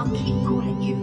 I'll keep calling you